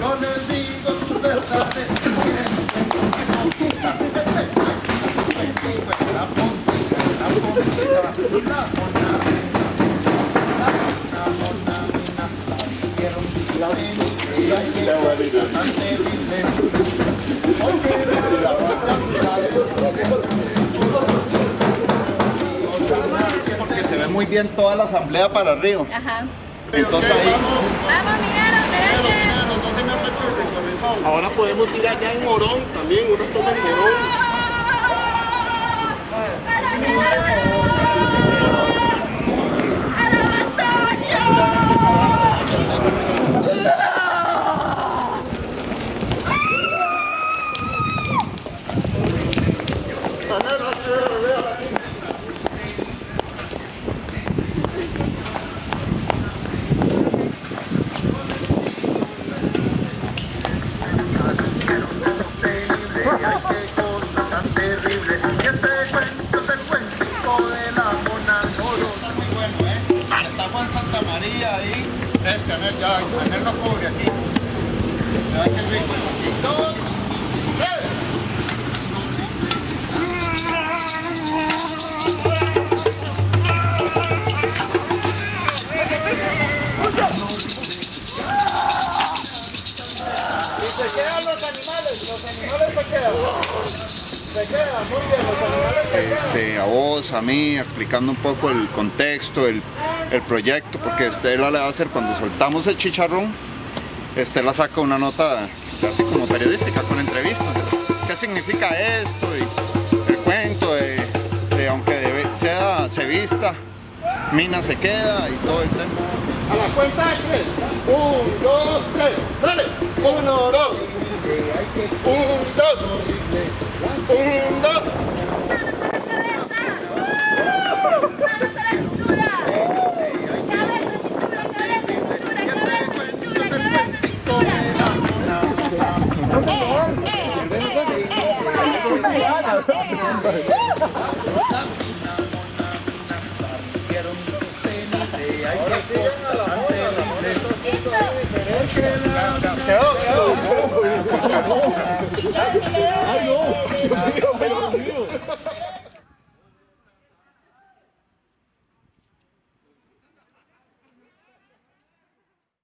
Con el Porque se ve muy bien toda la asamblea para arriba. Ajá. Entonces ahí. Vamos, mineros, Ahora podemos ir allá en Morón también, uno toma en Morón. María ahí. Es Canel, ya, Canel no cubre aquí. Ya que rico. Y dos, tres. Y se quedan los animales, los animales se quedan. Este, a vos, a mí, explicando un poco el contexto, el, el proyecto, porque Estela le va a hacer cuando soltamos el chicharrón, Estela saca una nota así como periodística con entrevistas. ¿Qué significa esto? Y el cuento de, de aunque debe- sea, se vista, Mina se queda y todo el tema. A la cuenta de tres. Un, dos, tres. Sale. Uno, dos. Un, right.